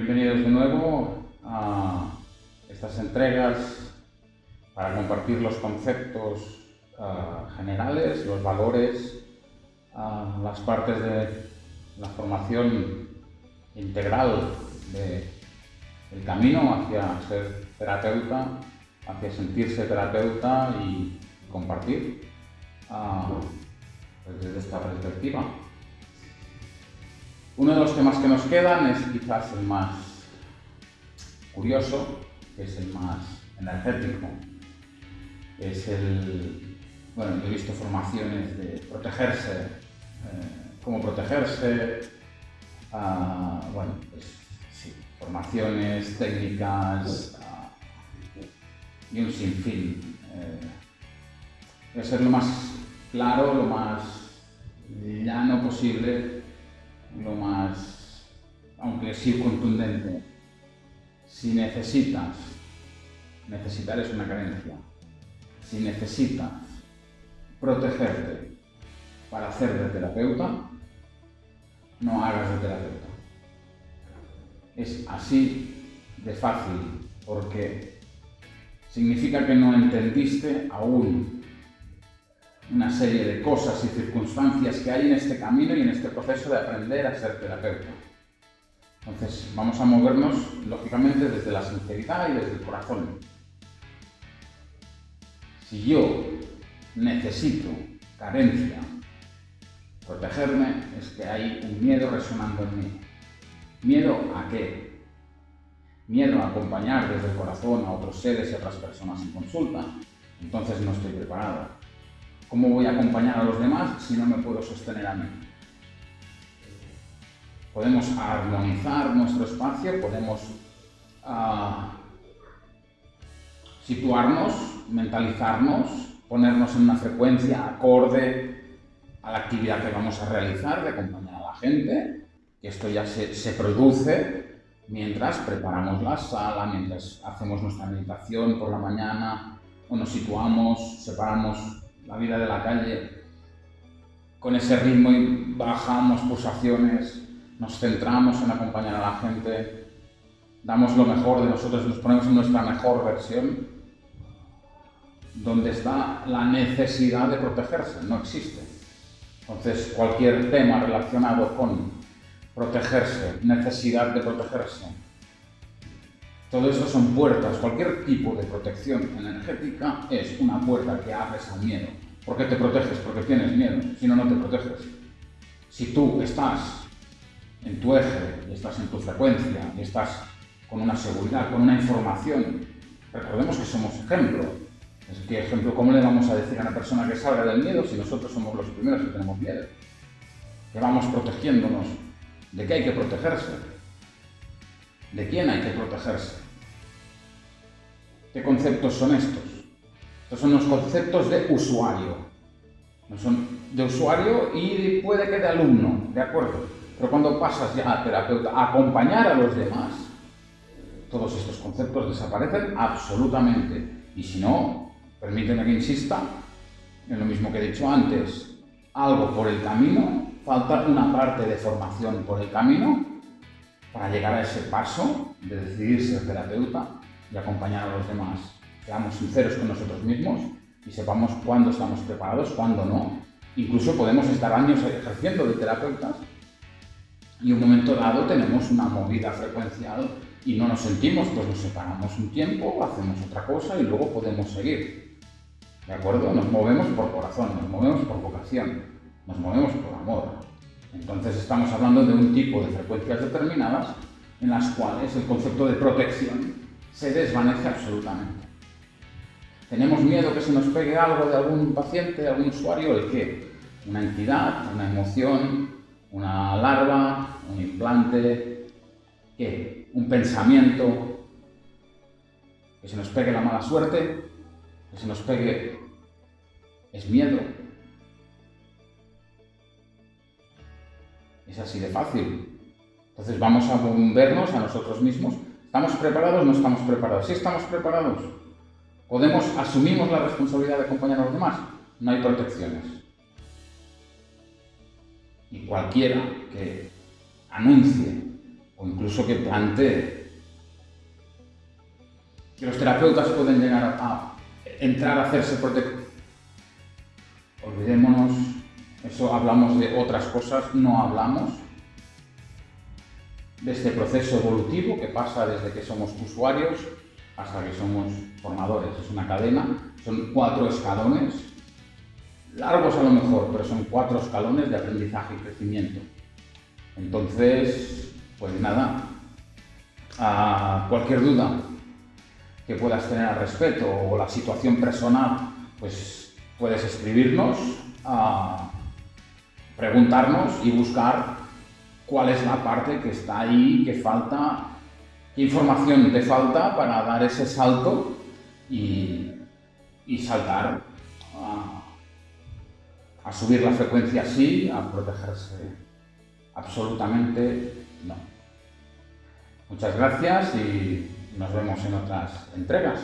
Bienvenidos de nuevo a estas entregas para compartir los conceptos uh, generales, los valores, uh, las partes de la formación integral del camino hacia ser terapeuta, hacia sentirse terapeuta y compartir uh, desde esta perspectiva. Uno de los temas que nos quedan es quizás el más curioso, que es el más energético. Es el, bueno, yo he visto formaciones de protegerse, eh, cómo protegerse, uh, bueno, pues sí, formaciones técnicas uh, y un sinfín. Eh, ser lo más claro, lo más llano posible lo más, aunque sí contundente, si necesitas, necesitar es una carencia, si necesitas protegerte para hacer de terapeuta, no hagas de terapeuta. Es así de fácil, porque significa que no entendiste aún una serie de cosas y circunstancias que hay en este camino y en este proceso de aprender a ser terapeuta. Entonces, vamos a movernos, lógicamente, desde la sinceridad y desde el corazón. Si yo necesito carencia, protegerme, es que hay un miedo resonando en mí. ¿Miedo a qué? Miedo a acompañar desde el corazón a otros seres y a otras personas en consulta. Entonces no estoy preparado. ¿Cómo voy a acompañar a los demás si no me puedo sostener a mí? Podemos armonizar nuestro espacio, podemos uh, situarnos, mentalizarnos, ponernos en una frecuencia acorde a la actividad que vamos a realizar de acompañar a la gente, esto ya se, se produce mientras preparamos la sala, mientras hacemos nuestra meditación por la mañana, o nos situamos, separamos la vida de la calle con ese ritmo y bajamos pulsaciones, nos centramos en acompañar a la gente, damos lo mejor de nosotros, nos ponemos en nuestra mejor versión, donde está la necesidad de protegerse, no existe. Entonces, cualquier tema relacionado con protegerse, necesidad de protegerse, todo eso son puertas. Cualquier tipo de protección energética es una puerta que abres al miedo. ¿Por qué te proteges? Porque tienes miedo. Si no, no te proteges. Si tú estás en tu eje, estás en tu frecuencia, estás con una seguridad, con una información, recordemos que somos ejemplo. Es que ejemplo, ¿cómo le vamos a decir a una persona que salga del miedo si nosotros somos los primeros que tenemos miedo? Que vamos protegiéndonos. ¿De qué hay que protegerse? ¿De quién hay que protegerse? ¿Qué conceptos son estos? Estos son los conceptos de usuario. No son de usuario y puede que de alumno, ¿de acuerdo? Pero cuando pasas ya a terapeuta, a acompañar a los demás, todos estos conceptos desaparecen absolutamente. Y si no, permíteme que insista en lo mismo que he dicho antes, algo por el camino, falta una parte de formación por el camino para llegar a ese paso de decidir ser terapeuta y acompañar a los demás. Seamos sinceros con nosotros mismos y sepamos cuándo estamos preparados, cuándo no. Incluso podemos estar años ejerciendo de terapeutas y un momento dado tenemos una movida frecuencial y no nos sentimos, pues nos separamos un tiempo, hacemos otra cosa y luego podemos seguir. ¿De acuerdo? Nos movemos por corazón, nos movemos por vocación, nos movemos por amor. Entonces estamos hablando de un tipo de frecuencias determinadas en las cuales el concepto de protección se desvanece absolutamente. ¿Tenemos miedo que se nos pegue algo de algún paciente, de algún usuario? ¿El qué? Una entidad, una emoción, una larva, un implante, ¿qué? Un pensamiento, que se nos pegue la mala suerte, que se nos pegue... Es miedo, Es así de fácil. Entonces vamos a vernos a nosotros mismos. ¿Estamos preparados no estamos preparados? Si estamos preparados, podemos, asumimos la responsabilidad de acompañar a los demás. No hay protecciones. Y cualquiera que anuncie o incluso que plantee que los terapeutas pueden llegar a entrar a hacerse protector. Olvidémonos, hablamos de otras cosas, no hablamos de este proceso evolutivo que pasa desde que somos usuarios hasta que somos formadores. Es una cadena, son cuatro escalones, largos a lo mejor, pero son cuatro escalones de aprendizaje y crecimiento. Entonces, pues nada, a cualquier duda que puedas tener al respecto o la situación personal, pues puedes escribirnos, a preguntarnos y buscar cuál es la parte que está ahí, que falta, qué información te falta para dar ese salto y, saltar a, a subir la frecuencia sí, a protegerse absolutamente no. Muchas gracias y nos vemos en otras entregas.